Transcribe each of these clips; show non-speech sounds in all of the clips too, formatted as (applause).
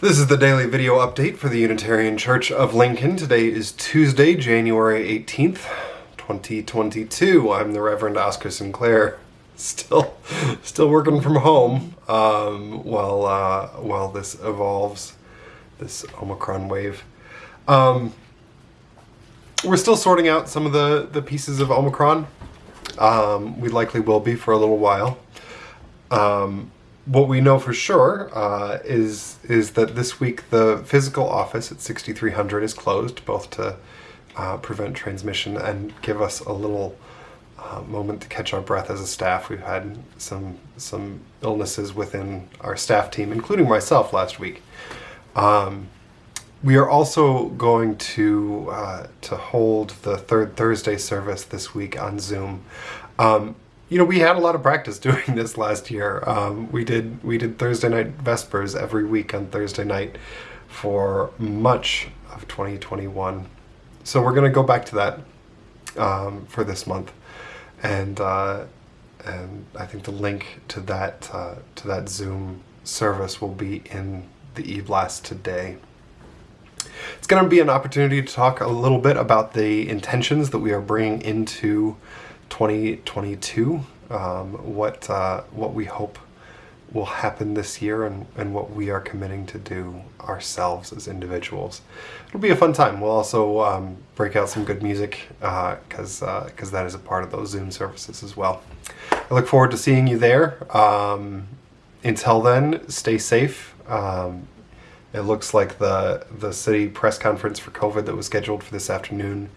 This is the daily video update for the Unitarian Church of Lincoln. Today is Tuesday, January 18th, 2022. I'm the Reverend Oscar Sinclair, (laughs) still still working from home um, while, uh, while this evolves, this Omicron wave. Um, we're still sorting out some of the, the pieces of Omicron. Um, we likely will be for a little while. Um, what we know for sure uh, is is that this week the physical office at 6300 is closed, both to uh, prevent transmission and give us a little uh, moment to catch our breath as a staff. We've had some some illnesses within our staff team, including myself last week. Um, we are also going to uh, to hold the third Thursday service this week on Zoom. Um, you know, we had a lot of practice (laughs) doing this last year. Um, we did we did Thursday night vespers every week on Thursday night for much of 2021. So we're going to go back to that um, for this month, and uh, and I think the link to that uh, to that Zoom service will be in the e-blast today. It's going to be an opportunity to talk a little bit about the intentions that we are bringing into 2022, um, what, uh, what we hope will happen this year and, and what we are committing to do ourselves as individuals. It'll be a fun time. We'll also um, break out some good music because uh, because uh, that is a part of those Zoom services as well. I look forward to seeing you there. Um, until then, stay safe. Um, it looks like the, the city press conference for COVID that was scheduled for this afternoon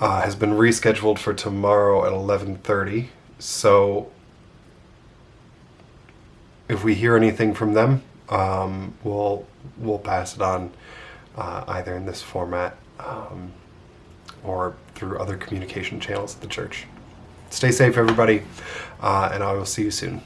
uh, has been rescheduled for tomorrow at 11.30. So if we hear anything from them, um, we'll, we'll pass it on uh, either in this format um, or through other communication channels at the church. Stay safe, everybody, uh, and I will see you soon.